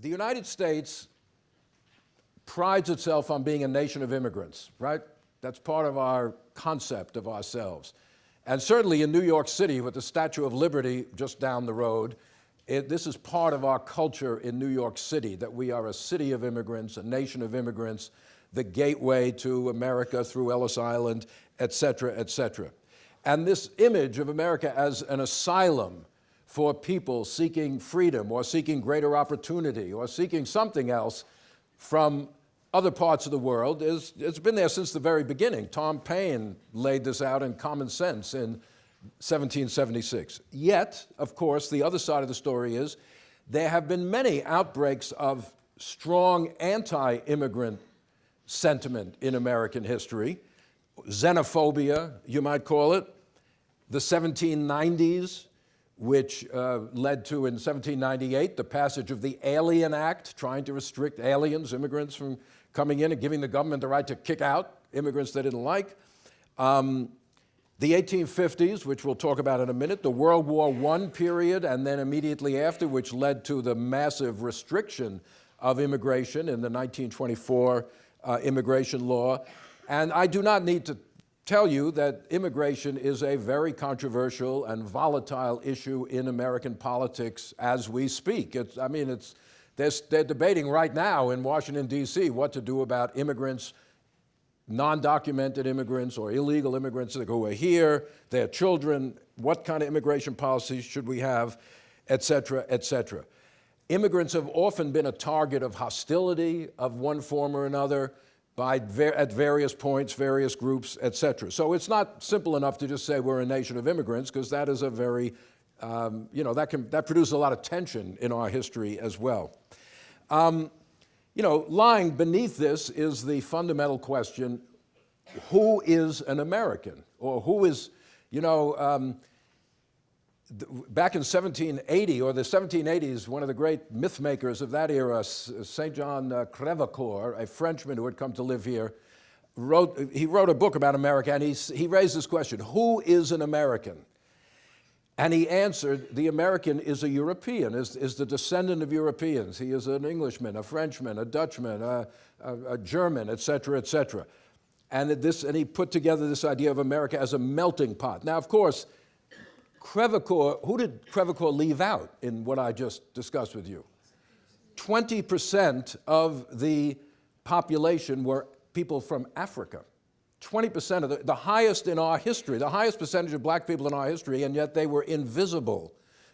the United States prides itself on being a nation of immigrants, right? That's part of our concept of ourselves. And certainly in New York City, with the Statue of Liberty just down the road, it, this is part of our culture in New York City, that we are a city of immigrants, a nation of immigrants, the gateway to America through Ellis Island, et cetera, et cetera. And this image of America as an asylum for people seeking freedom or seeking greater opportunity or seeking something else from other parts of the world is, it's been there since the very beginning. Tom Paine laid this out in Common Sense in 1776. Yet, of course, the other side of the story is there have been many outbreaks of strong anti-immigrant sentiment in American history, xenophobia, you might call it, the 1790s, which uh, led to, in 1798, the passage of the Alien Act, trying to restrict aliens, immigrants, from coming in and giving the government the right to kick out immigrants they didn't like. Um, the 1850s, which we'll talk about in a minute, the World War I period, and then immediately after, which led to the massive restriction of immigration in the 1924 uh, immigration law. And I do not need to tell you that immigration is a very controversial and volatile issue in American politics as we speak. It's, I mean, it's, they're, they're debating right now in Washington, D.C. what to do about immigrants, non-documented immigrants or illegal immigrants who are here, their children, what kind of immigration policies should we have, et cetera, et cetera. Immigrants have often been a target of hostility of one form or another by at various points, various groups, et cetera. So it's not simple enough to just say we're a nation of immigrants because that is a very, um, you know, that, can, that produces a lot of tension in our history as well. Um, you know, lying beneath this is the fundamental question, who is an American? Or who is, you know, um, back in 1780, or the 1780s, one of the great myth makers of that era, St. John uh, Crevecoeur, a Frenchman who had come to live here, wrote, he wrote a book about America, and he, he raised this question, who is an American? And he answered, the American is a European, is, is the descendant of Europeans. He is an Englishman, a Frenchman, a Dutchman, a, a, a German, etc., cetera, et cetera. And, this, and he put together this idea of America as a melting pot. Now, of course, Crevecoeur, who did Crevecoeur leave out in what I just discussed with you? 20% of the population were people from Africa. 20% of the, the highest in our history, the highest percentage of black people in our history, and yet they were invisible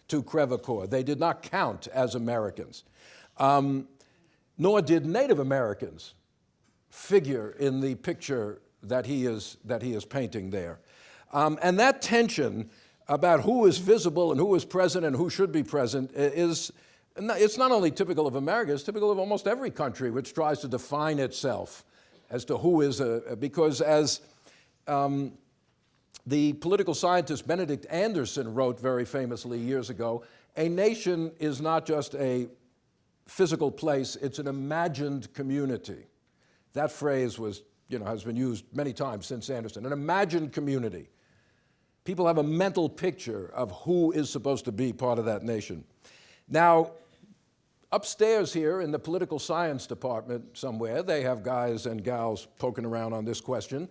to Crevecoeur. They did not count as Americans. Um, nor did Native Americans figure in the picture that he is, that he is painting there. Um, and that tension about who is visible and who is present and who should be present is, it's not only typical of America, it's typical of almost every country which tries to define itself as to who is a, because as um, the political scientist Benedict Anderson wrote very famously years ago, a nation is not just a physical place, it's an imagined community. That phrase was, you know, has been used many times since Anderson, an imagined community. People have a mental picture of who is supposed to be part of that nation. Now, Upstairs here in the political science department somewhere, they have guys and gals poking around on this question.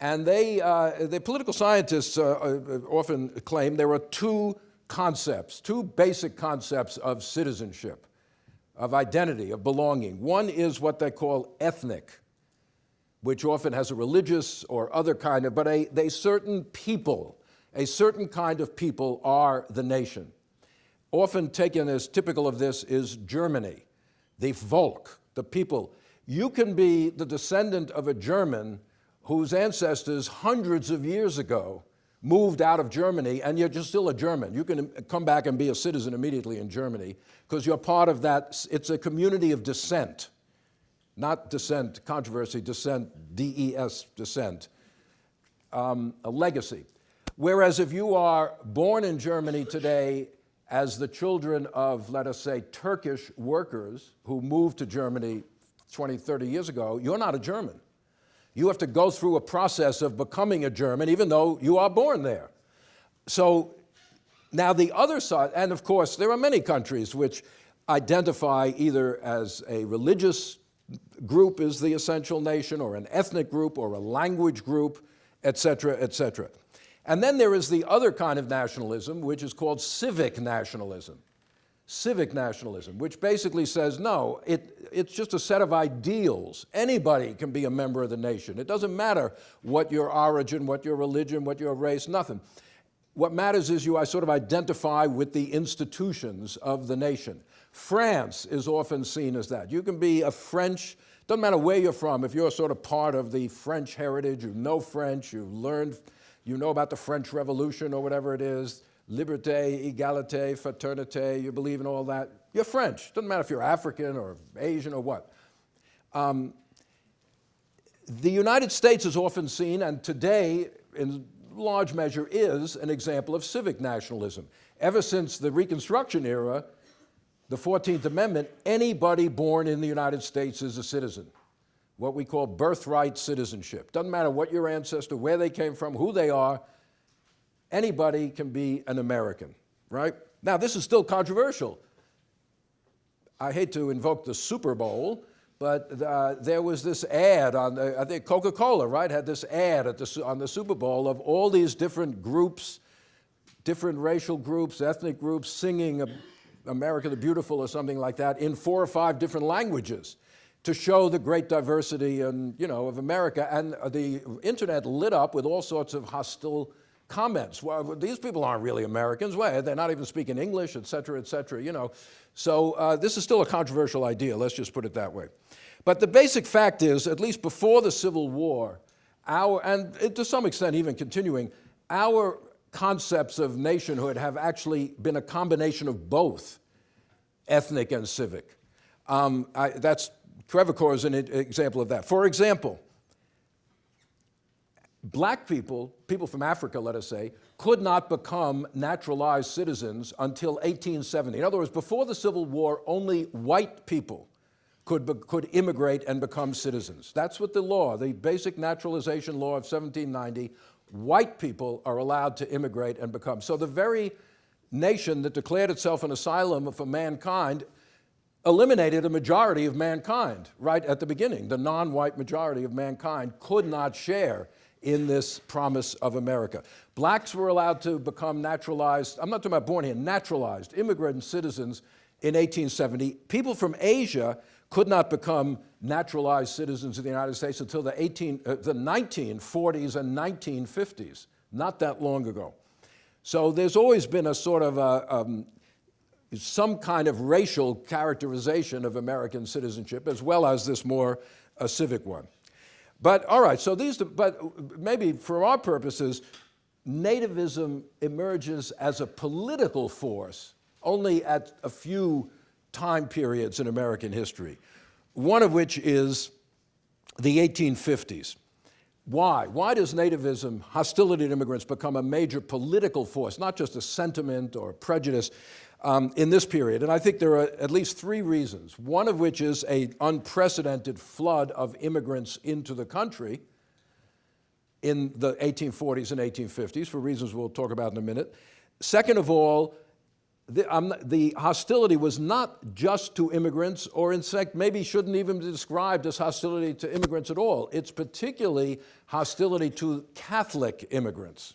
And they, uh, the political scientists uh, uh, often claim there are two concepts, two basic concepts of citizenship, of identity, of belonging. One is what they call ethnic, which often has a religious or other kind of, but a, a certain people, a certain kind of people are the nation often taken as typical of this is Germany, the Volk, the people. You can be the descendant of a German whose ancestors hundreds of years ago moved out of Germany and you're just still a German. You can come back and be a citizen immediately in Germany because you're part of that, it's a community of descent, not descent, controversy, descent, D-E-S, descent, um, a legacy. Whereas if you are born in Germany today as the children of, let us say, Turkish workers who moved to Germany 20, 30 years ago, you're not a German. You have to go through a process of becoming a German, even though you are born there. So now the other side, and of course, there are many countries which identify either as a religious group is the essential nation, or an ethnic group, or a language group, et cetera, et cetera. And then there is the other kind of nationalism, which is called civic nationalism. Civic nationalism, which basically says, no, it, it's just a set of ideals. Anybody can be a member of the nation. It doesn't matter what your origin, what your religion, what your race, nothing. What matters is you I sort of identify with the institutions of the nation. France is often seen as that. You can be a French, doesn't matter where you're from, if you're sort of part of the French heritage, you know French, you've learned, you know about the French Revolution or whatever it is, liberté, égalité, fraternité, you believe in all that, you're French. Doesn't matter if you're African or Asian or what. Um, the United States is often seen, and today, in large measure, is an example of civic nationalism. Ever since the Reconstruction era, the 14th Amendment, anybody born in the United States is a citizen, what we call birthright citizenship. Doesn't matter what your ancestor, where they came from, who they are, anybody can be an American, right? Now, this is still controversial. I hate to invoke the Super Bowl, but uh, there was this ad on, the, I think Coca-Cola, right, had this ad the, on the Super Bowl of all these different groups, different racial groups, ethnic groups, singing America the Beautiful or something like that in four or five different languages to show the great diversity and, you know, of America. And the internet lit up with all sorts of hostile comments. Well, these people aren't really Americans. Well, they're not even speaking English, et cetera, et cetera, you know. So uh, this is still a controversial idea, let's just put it that way. But the basic fact is, at least before the Civil War, our, and to some extent even continuing, our concepts of nationhood have actually been a combination of both ethnic and civic. Um, I, that's, Crevecoeur is an example of that. For example, black people, people from Africa, let us say, could not become naturalized citizens until 1870. In other words, before the Civil War, only white people could, be, could immigrate and become citizens. That's what the law, the basic naturalization law of 1790, white people are allowed to immigrate and become. So the very nation that declared itself an asylum for mankind eliminated a majority of mankind right at the beginning. The non-white majority of mankind could not share in this promise of America. Blacks were allowed to become naturalized, I'm not talking about born here, naturalized immigrant citizens in 1870. People from Asia could not become naturalized citizens of the United States until the, 18, uh, the 1940s and 1950s, not that long ago. So there's always been a sort of a, um, some kind of racial characterization of American citizenship as well as this more uh, civic one. But all right, so these, but maybe for our purposes, nativism emerges as a political force only at a few time periods in American history, one of which is the 1850s. Why? Why does nativism, hostility to immigrants, become a major political force, not just a sentiment or prejudice um, in this period? And I think there are at least three reasons, one of which is an unprecedented flood of immigrants into the country in the 1840s and 1850s, for reasons we'll talk about in a minute. Second of all, the, um, the, hostility was not just to immigrants, or in fact, maybe shouldn't even be described as hostility to immigrants at all. It's particularly hostility to Catholic immigrants,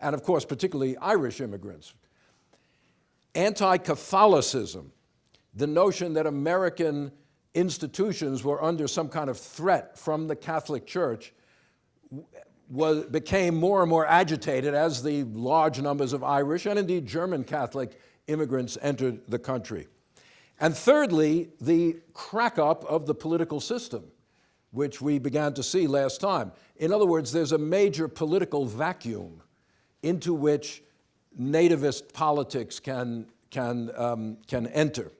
and of course, particularly Irish immigrants. Anti-Catholicism, the notion that American institutions were under some kind of threat from the Catholic Church was, became more and more agitated as the large numbers of Irish and indeed German Catholic immigrants entered the country. And thirdly, the crack up of the political system, which we began to see last time. In other words, there's a major political vacuum into which nativist politics can, can, um, can enter.